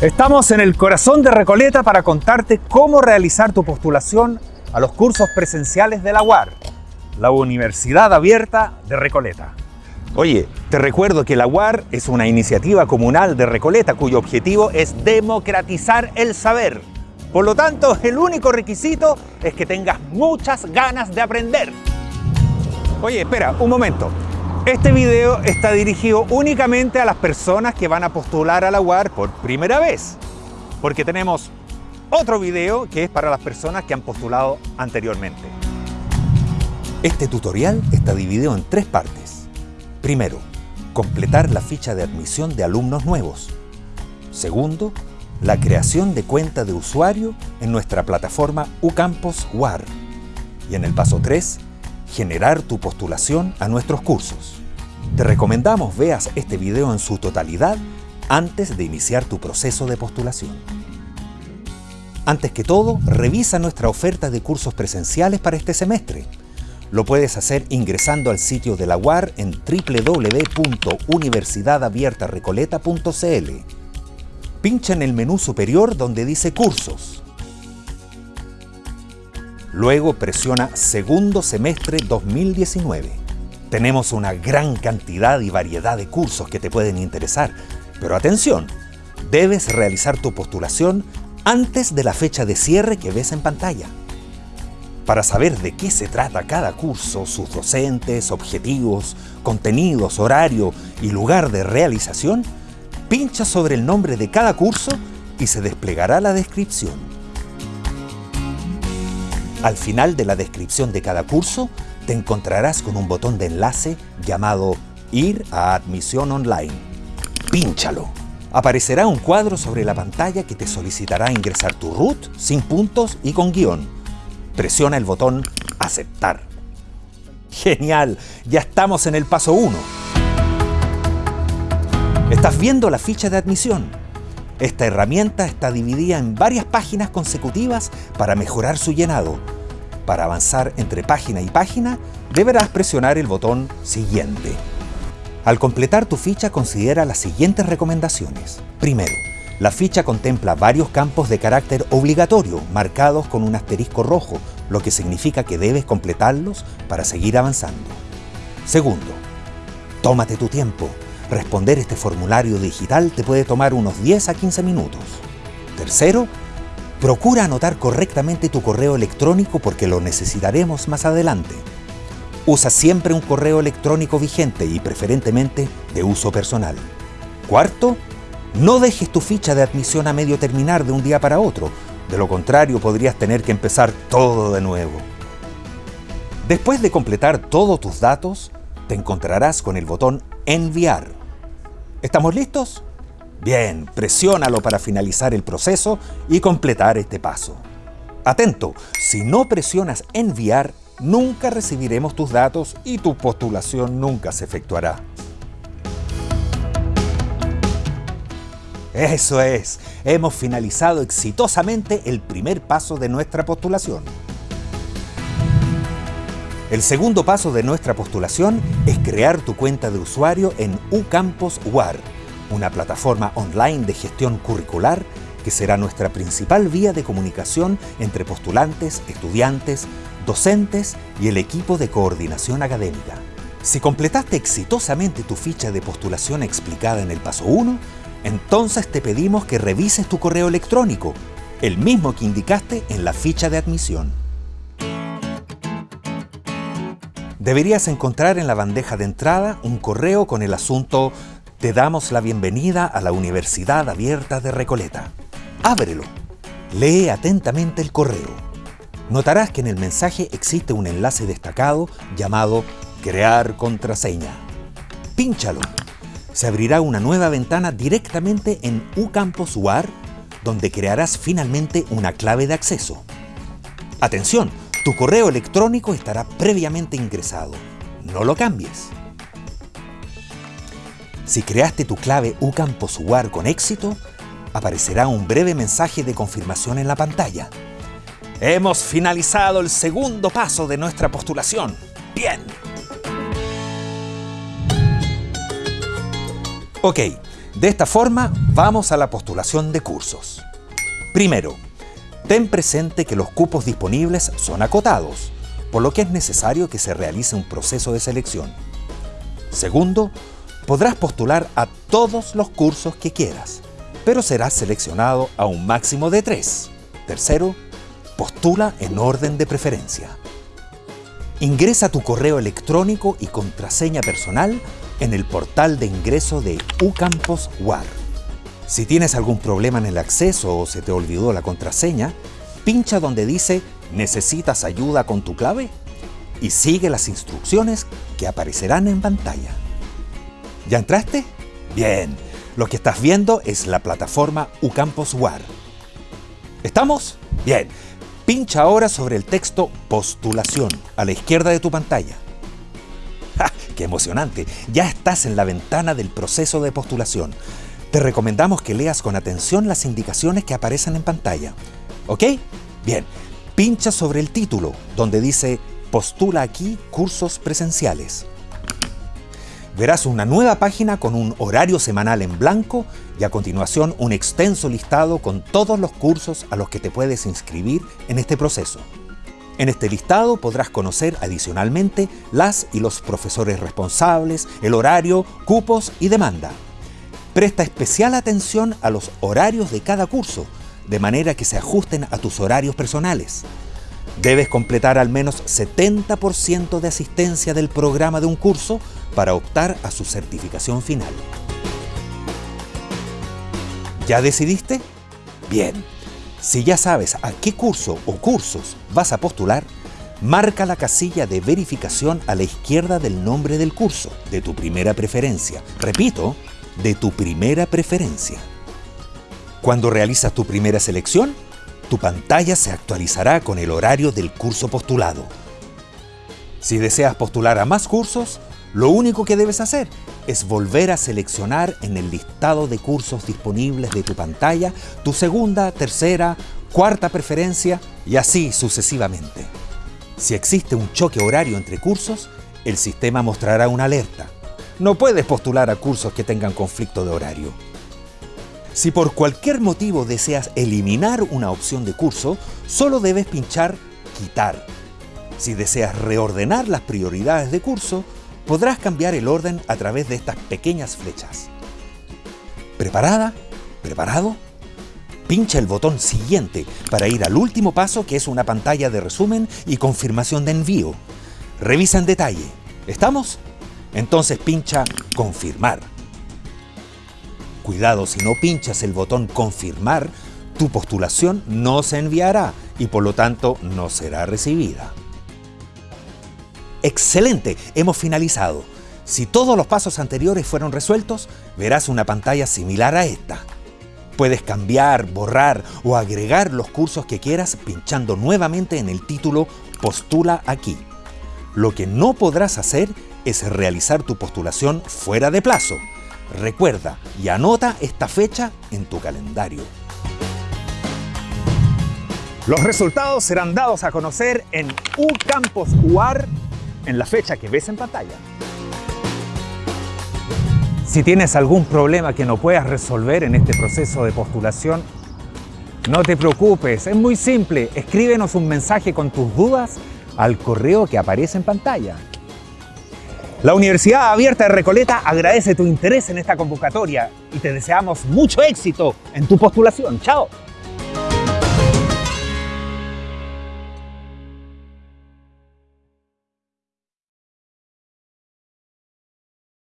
Estamos en el corazón de Recoleta para contarte cómo realizar tu postulación a los cursos presenciales de la UAR, la Universidad Abierta de Recoleta. Oye, te recuerdo que la UAR es una iniciativa comunal de Recoleta cuyo objetivo es democratizar el saber. Por lo tanto, el único requisito es que tengas muchas ganas de aprender. Oye, espera, un momento. Este video está dirigido únicamente a las personas que van a postular a la UAR por primera vez, porque tenemos otro video que es para las personas que han postulado anteriormente. Este tutorial está dividido en tres partes. Primero, completar la ficha de admisión de alumnos nuevos. Segundo, la creación de cuenta de usuario en nuestra plataforma UCampus WAR. Y en el paso 3, generar tu postulación a nuestros cursos. Te recomendamos veas este video en su totalidad antes de iniciar tu proceso de postulación. Antes que todo, revisa nuestra oferta de cursos presenciales para este semestre. Lo puedes hacer ingresando al sitio de la UAR en www.universidadabiertarecoleta.cl. Pincha en el menú superior donde dice Cursos. Luego presiona Segundo Semestre 2019. Tenemos una gran cantidad y variedad de cursos que te pueden interesar, pero atención, debes realizar tu postulación antes de la fecha de cierre que ves en pantalla. Para saber de qué se trata cada curso, sus docentes, objetivos, contenidos, horario y lugar de realización, pincha sobre el nombre de cada curso y se desplegará la descripción. Al final de la descripción de cada curso, te encontrarás con un botón de enlace llamado Ir a admisión online. Pínchalo. Aparecerá un cuadro sobre la pantalla que te solicitará ingresar tu root sin puntos y con guion. Presiona el botón Aceptar. ¡Genial! Ya estamos en el paso 1. Estás viendo la ficha de admisión. Esta herramienta está dividida en varias páginas consecutivas para mejorar su llenado. Para avanzar entre página y página, deberás presionar el botón Siguiente. Al completar tu ficha, considera las siguientes recomendaciones. Primero, la ficha contempla varios campos de carácter obligatorio, marcados con un asterisco rojo, lo que significa que debes completarlos para seguir avanzando. Segundo, tómate tu tiempo. Responder este formulario digital te puede tomar unos 10 a 15 minutos. Tercero, procura anotar correctamente tu correo electrónico porque lo necesitaremos más adelante. Usa siempre un correo electrónico vigente y preferentemente de uso personal. Cuarto, no dejes tu ficha de admisión a medio terminar de un día para otro, de lo contrario podrías tener que empezar todo de nuevo. Después de completar todos tus datos, te encontrarás con el botón Enviar. ¿Estamos listos? Bien, presiónalo para finalizar el proceso y completar este paso. Atento, si no presionas enviar, nunca recibiremos tus datos y tu postulación nunca se efectuará. Eso es, hemos finalizado exitosamente el primer paso de nuestra postulación. El segundo paso de nuestra postulación es crear tu cuenta de usuario en UCampus WAR, una plataforma online de gestión curricular que será nuestra principal vía de comunicación entre postulantes, estudiantes, docentes y el equipo de coordinación académica. Si completaste exitosamente tu ficha de postulación explicada en el paso 1, entonces te pedimos que revises tu correo electrónico, el mismo que indicaste en la ficha de admisión. deberías encontrar en la bandeja de entrada un correo con el asunto Te damos la bienvenida a la Universidad Abierta de Recoleta. Ábrelo. Lee atentamente el correo. Notarás que en el mensaje existe un enlace destacado llamado Crear contraseña. Pínchalo. Se abrirá una nueva ventana directamente en UCampus UAR, donde crearás finalmente una clave de acceso. Atención, tu correo electrónico estará previamente ingresado. No lo cambies. Si creaste tu clave UCampus UAR con éxito, aparecerá un breve mensaje de confirmación en la pantalla. Hemos finalizado el segundo paso de nuestra postulación. ¡Bien! Ok, De esta forma, vamos a la postulación de cursos. Primero, ten presente que los cupos disponibles son acotados, por lo que es necesario que se realice un proceso de selección. Segundo, podrás postular a todos los cursos que quieras, pero serás seleccionado a un máximo de tres. Tercero, postula en orden de preferencia. Ingresa tu correo electrónico y contraseña personal en el portal de ingreso de UCampus WAR. Si tienes algún problema en el acceso o se te olvidó la contraseña, pincha donde dice ¿Necesitas ayuda con tu clave? y sigue las instrucciones que aparecerán en pantalla. ¿Ya entraste? Bien, lo que estás viendo es la plataforma UCampus WAR. ¿Estamos? Bien, pincha ahora sobre el texto Postulación a la izquierda de tu pantalla. ¡Ja! ¡Qué emocionante! Ya estás en la ventana del proceso de postulación. Te recomendamos que leas con atención las indicaciones que aparecen en pantalla. ¿Ok? Bien, pincha sobre el título, donde dice Postula aquí cursos presenciales verás una nueva página con un horario semanal en blanco y a continuación un extenso listado con todos los cursos a los que te puedes inscribir en este proceso. En este listado podrás conocer adicionalmente las y los profesores responsables, el horario, cupos y demanda. Presta especial atención a los horarios de cada curso, de manera que se ajusten a tus horarios personales. Debes completar al menos 70% de asistencia del programa de un curso para optar a su certificación final. ¿Ya decidiste? Bien. Si ya sabes a qué curso o cursos vas a postular, marca la casilla de verificación a la izquierda del nombre del curso, de tu primera preferencia. Repito, de tu primera preferencia. Cuando realizas tu primera selección, tu pantalla se actualizará con el horario del curso postulado. Si deseas postular a más cursos, lo único que debes hacer es volver a seleccionar en el listado de cursos disponibles de tu pantalla tu segunda, tercera, cuarta preferencia y así sucesivamente. Si existe un choque horario entre cursos, el sistema mostrará una alerta. No puedes postular a cursos que tengan conflicto de horario. Si por cualquier motivo deseas eliminar una opción de curso, solo debes pinchar Quitar. Si deseas reordenar las prioridades de curso, podrás cambiar el orden a través de estas pequeñas flechas. ¿Preparada? ¿Preparado? Pincha el botón siguiente para ir al último paso que es una pantalla de resumen y confirmación de envío. Revisa en detalle. ¿Estamos? Entonces pincha Confirmar. Cuidado, si no pinchas el botón Confirmar, tu postulación no se enviará y por lo tanto no será recibida. ¡Excelente! Hemos finalizado. Si todos los pasos anteriores fueron resueltos, verás una pantalla similar a esta. Puedes cambiar, borrar o agregar los cursos que quieras pinchando nuevamente en el título Postula aquí. Lo que no podrás hacer es realizar tu postulación fuera de plazo. Recuerda y anota esta fecha en tu calendario. Los resultados serán dados a conocer en UCampus en la fecha que ves en pantalla. Si tienes algún problema que no puedas resolver en este proceso de postulación, no te preocupes, es muy simple. Escríbenos un mensaje con tus dudas al correo que aparece en pantalla. La Universidad Abierta de Recoleta agradece tu interés en esta convocatoria y te deseamos mucho éxito en tu postulación. ¡Chao!